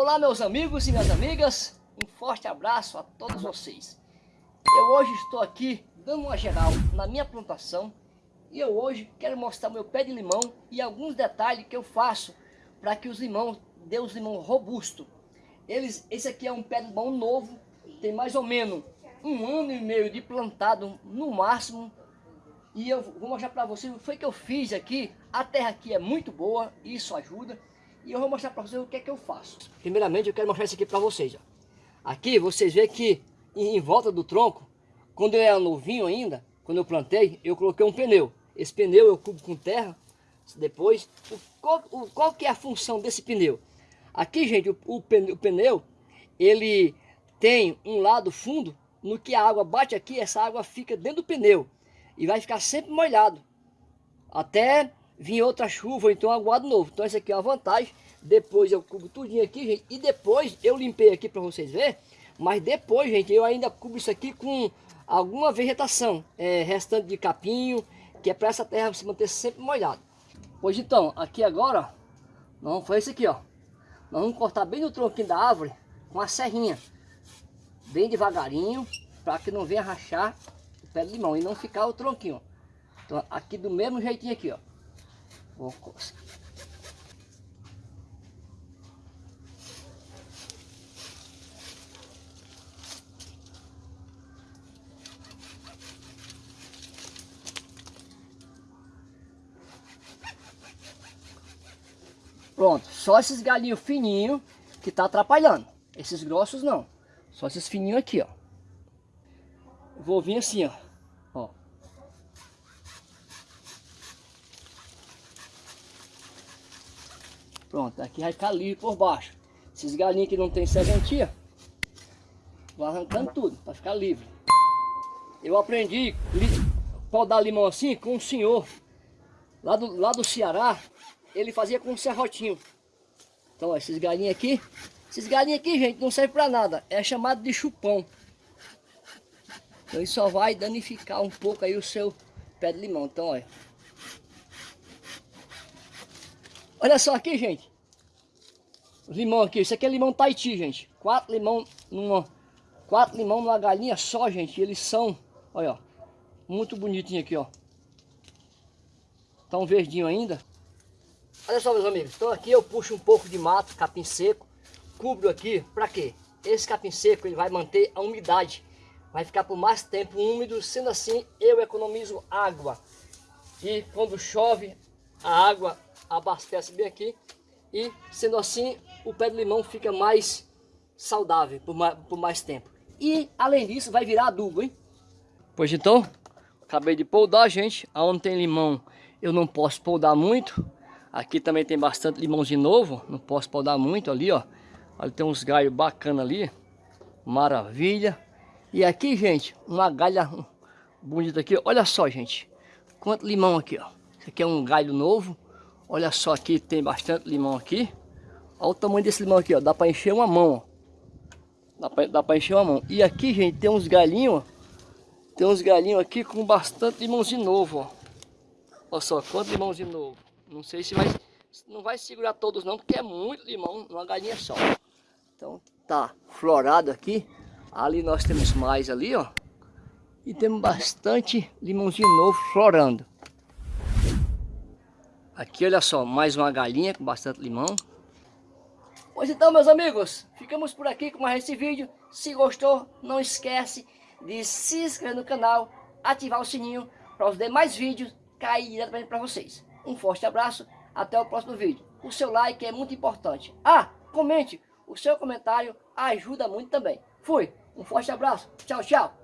Olá meus amigos e minhas amigas, um forte abraço a todos vocês. Eu hoje estou aqui dando uma geral na minha plantação e eu hoje quero mostrar meu pé de limão e alguns detalhes que eu faço para que os limões dê os limão robusto. Eles, esse aqui é um pé de limão novo, tem mais ou menos um ano e meio de plantado no máximo. E eu vou mostrar para vocês o que que eu fiz aqui. A terra aqui é muito boa, isso ajuda. E eu vou mostrar para vocês o que é que eu faço. Primeiramente eu quero mostrar isso aqui para vocês. Ó. Aqui vocês veem que em volta do tronco, quando eu era novinho ainda, quando eu plantei, eu coloquei um pneu. Esse pneu eu cubo com terra. Depois, o, qual, o, qual que é a função desse pneu? Aqui, gente, o, o, pneu, o pneu, ele tem um lado fundo, no que a água bate aqui, essa água fica dentro do pneu. E vai ficar sempre molhado. Até vir outra chuva, então aguado novo. Então essa aqui é uma vantagem. Depois eu cubo tudinho aqui, gente. E depois eu limpei aqui para vocês verem. Mas depois, gente, eu ainda cubo isso aqui com alguma vegetação. É, restante de capinho, que é para essa terra se manter sempre molhada. Pois então, aqui agora, nós vamos fazer isso aqui, ó. Nós vamos cortar bem no tronquinho da árvore com a serrinha. Bem devagarinho, para que não venha rachar o pé de limão e não ficar o tronquinho. Então aqui do mesmo jeitinho aqui, ó. Vou Pronto, só esses galinhos fininhos que tá atrapalhando. Esses grossos não. Só esses fininhos aqui, ó. Vou vir assim, ó. Pronto, aqui vai ficar livre por baixo. Esses galinhos que não tem serventia, vou arrancando tudo para ficar livre. Eu aprendi podar limão assim com um senhor lá do, lá do Ceará, ele fazia com um serrotinho. Então, ó, esses galinhos aqui, esses galinhos aqui, gente, não serve para nada. É chamado de chupão. Então, isso só vai danificar um pouco aí o seu pé de limão. Então, olha. Olha só aqui, gente. limão aqui. Isso aqui é limão Tahiti, gente. Quatro limão numa... Quatro limão numa galinha só, gente. Eles são, olha, ó, muito bonitinho aqui, ó. Tá um verdinho ainda. Olha só, meus amigos, então aqui eu puxo um pouco de mato, capim seco, cubro aqui, para quê? Esse capim seco ele vai manter a umidade, vai ficar por mais tempo úmido, sendo assim eu economizo água. E quando chove, a água abastece bem aqui e sendo assim o pé de limão fica mais saudável por mais, por mais tempo. E além disso vai virar adubo, hein? Pois então, acabei de podar, gente, aonde tem limão eu não posso podar muito, Aqui também tem bastante limãozinho novo, não posso podar muito ali, ó. Ali tem uns galhos bacana ali, maravilha. E aqui, gente, uma galha bonita aqui, olha só, gente. Quanto limão aqui, ó. Aqui é um galho novo. Olha só aqui, tem bastante limão aqui. Olha o tamanho desse limão aqui, ó. Dá para encher uma mão, ó. Dá pra, dá encher uma mão. E aqui, gente, tem uns galinhos, ó. Tem uns galinhos aqui com bastante limãozinho novo, ó. Olha só, quanto limãozinho novo. Não sei se vai, não vai segurar todos não, porque é muito limão numa galinha só. Então tá florado aqui. Ali nós temos mais ali, ó. E temos bastante limãozinho novo florando. Aqui, olha só, mais uma galinha com bastante limão. Pois então, meus amigos, ficamos por aqui com mais esse vídeo. Se gostou, não esquece de se inscrever no canal, ativar o sininho para os demais vídeos cair diretamente para vocês. Um forte abraço, até o próximo vídeo. O seu like é muito importante. Ah, comente, o seu comentário ajuda muito também. Fui, um forte abraço, tchau, tchau.